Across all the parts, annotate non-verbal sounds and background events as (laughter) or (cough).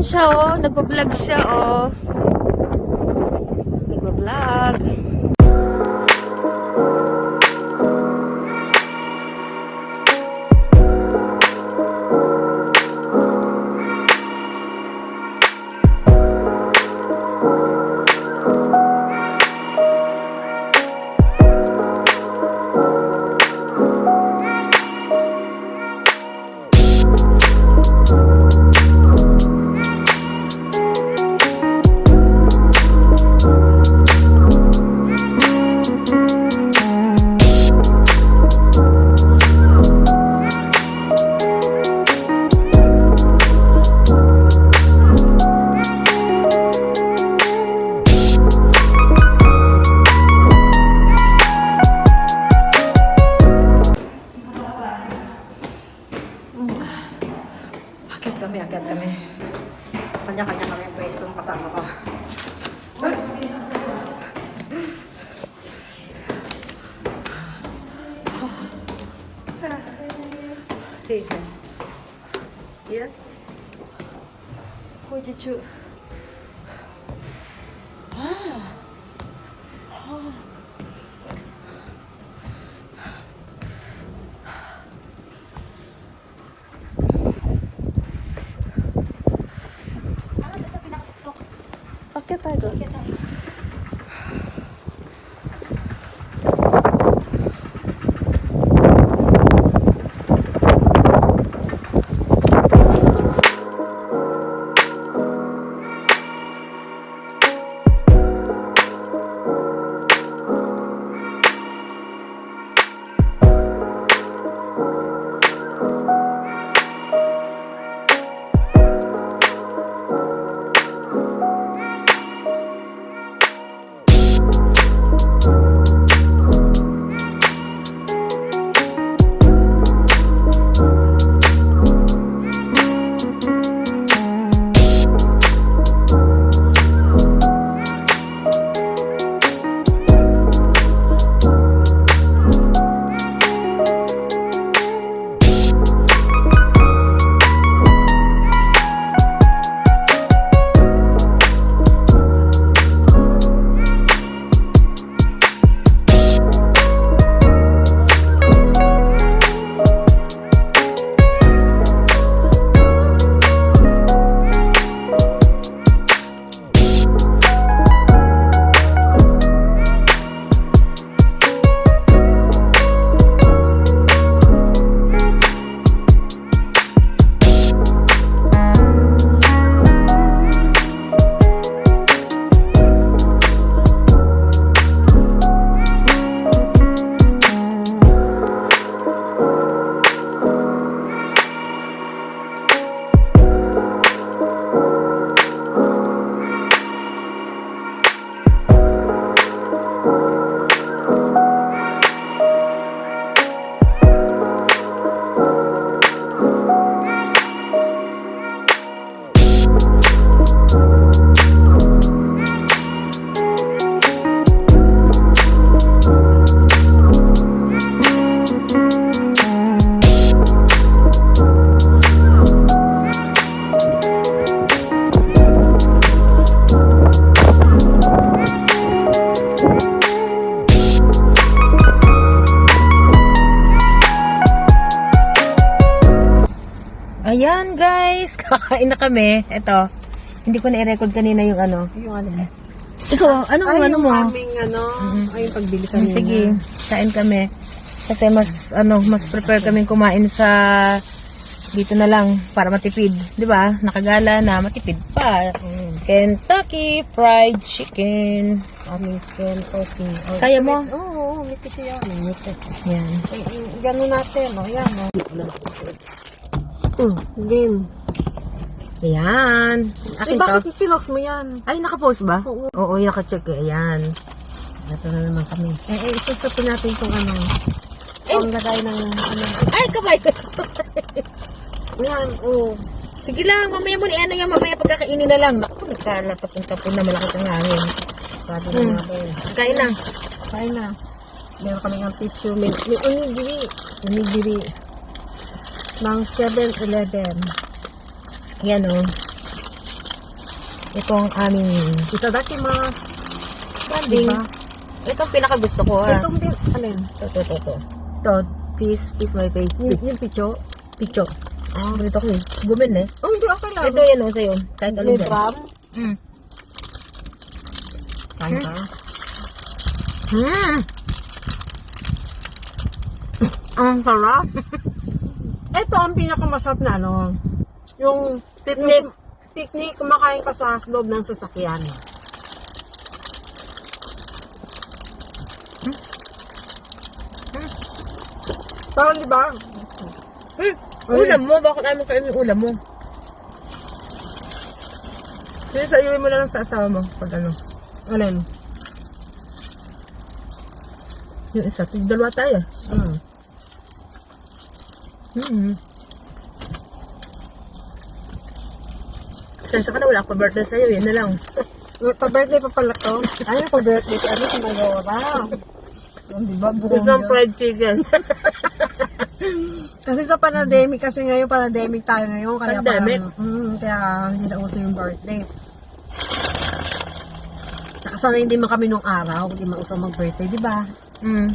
Siya, oh. Nagpa-vlog siya, oh. take them. Yes? Who did you? Ah. Oh. Bakit tayo? Bakit tayo? Ayan, guys. (laughs) Kakain na kami. Ito. Hindi ko na-record kanina yung ano. Yung ano? Ikaw, ano Ay, ano yung mo? aming ano, ay yung pagbili kanina. Sige, kain kami. Kasi mas, ano, mas prepare kaming kumain sa dito na lang para matipid. Di ba? Nakagala na, matipid pa. Kentucky Fried Chicken. Aming Kentucky. Oh, Kaya mo? Oo, oh, may kasi yan. Ay, ay, Ganun natin, o. Yan, o. Mm, game. Ayan. Ay, Akin to. bakit pinos mo yan? Ay, nakapost ba? Oo. Oo, nakacheck. Ayan. Ito na naman kami. Eh, eh, susupin natin itong ano. Ay! Ang lagay ng ano. Ay, kamay! Yan, oh. Sige lang, mamaya mo ni ano yan, mamaya pagkakainin na lang. Naku, nagkalapat ng tapon na malakas ang hangin. Sabi Hmm. na natin. Kain na. Kain na. Meron kami ng tissue. May, may onigiri. Onigiri. Ng 7-Eleven. Yan o. Ito ang aming Itadakimasu. banding. Diba? Ito ang pinaka gusto ko ha. Itong din, alin? Ito, ito, ito, ito. Ito, this is my Yung, favorite. yung picho. Picho. Ah, ganito ko eh. Gumin eh. Oh, hindi okay lang. Ito yan o sa'yo. Kahit alin dyan. gram. Mm. Kain ka. Mm. ang sarap. (laughs) Ito ang pinakamasarap na ano. Yung Picnic. picnic, kumakain ka sa loob ng sasakyan. Parang di ba? Hmm. Ulam mo, bakit ayaw mo kainin yung ulam mo? Sige, sa iwi mo na lang sa asawa mo. Pag ano. Alin? Yung isa. Tig- Dalawa tayo. Mm. Mm-hmm. Sensya ka na, wala ako birthday sa'yo. Yan na lang. (laughs) Pa-birthday pa pala to. Ay, pa-birthday. Ano? (laughs) Yung di ba? Buong Isang yun. fried chicken. (laughs) Kasi sa pandemic, kasi ngayon pandemic tayo ngayon. Kaya Pandemic? Parang, mm, kaya hindi na uso yung birthday. Sana hindi man kami nung araw, hindi man uso mag-birthday, di ba? mm.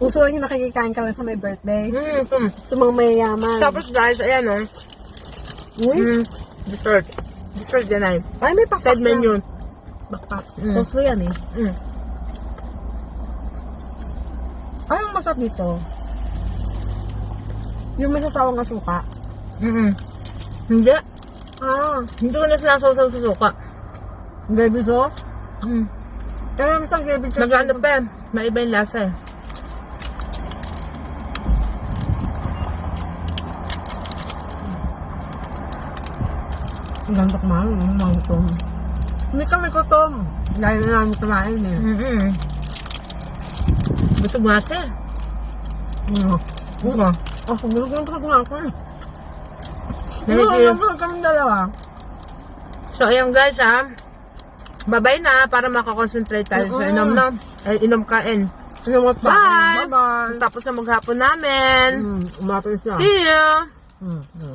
Uso lang yung nakikikain ka lang sa may birthday. Mm, mm. Sa mga mayayaman. Tapos guys, ayan o. Uy, Mm. Dessert. Dessert yan ay. ay may pakpak Side menu. Bakpak. Mm. Gusto yan eh. Mm. Ay, ang masarap dito. Yung may sasawang asuka. Mm-mm. Hindi. Ah, Hindi ko na sinasaw sa suka. gravy sauce. Mm. Kaya sa gravy sauce. Nag-ano pa eh. Maiba yung lasa eh. Ang ganda kumain, yung mga gutom. Hindi kami gutom. Dahil na namin kumain eh. Mm-mm. Busog nga siya. Ano? Oo. Oh, siguro ko lang kumain ko eh. Ano, you. alam mo, kami dalawa. So, ayan guys ha. Babay na para makakonsentrate tayo sa inom no. Ay, inom kain. Ano mo pa? Bye! Bye-bye. Tapos na maghapon namin. Mm, umapis na. See you! Mm, mm.